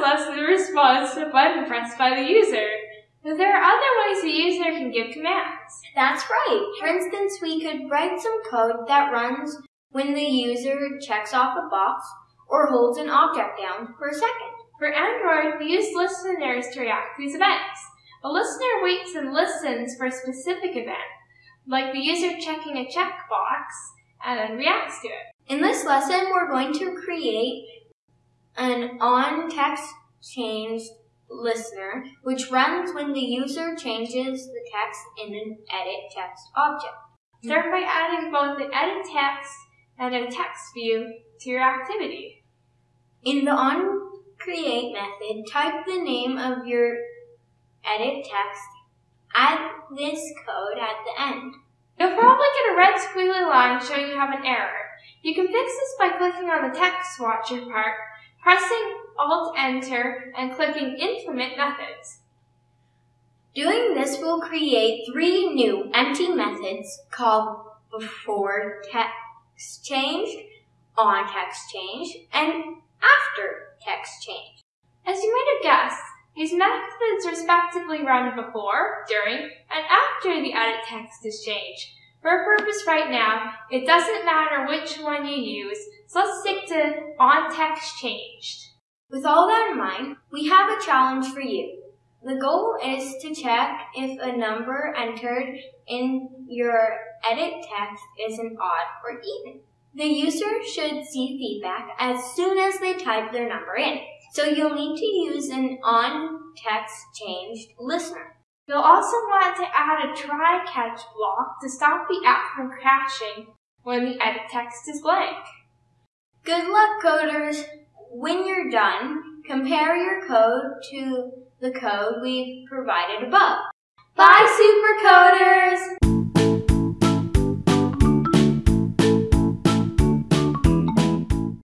less than a response to a button pressed by the user. But there are other ways the user can give commands. That's right. For instance, we could write some code that runs when the user checks off a box or holds an object down for a second. For Android, we use listeners to react to these events. A listener waits and listens for a specific event, like the user checking a checkbox, and then reacts to it. In this lesson, we're going to create an on text changed listener, which runs when the user changes the text in an edit text object. Hmm. Start by adding both the edit text and a text view to your activity. In the on create method, type the name of your edit text, add this code at the end. You'll probably get a red squiggly line showing you have an error. You can fix this by clicking on the text watcher part, pressing Alt Enter, and clicking Implement Methods. Doing this will create three new empty methods called before text changed, on text change, and after text change. As you might have guessed, these methods respectively run before, during, and after the edit text is changed. For purpose right now, it doesn't matter which one you use, so let's stick to on text changed. With all that in mind, we have a challenge for you. The goal is to check if a number entered in your edit text is an odd or even. The user should see feedback as soon as they type their number in. So you'll need to use an on text changed listener. You'll also want to add a try catch block to stop the app from crashing when the edit text is blank. Good luck, coders! When you're done, compare your code to the code we've provided above. Bye, super supercoders!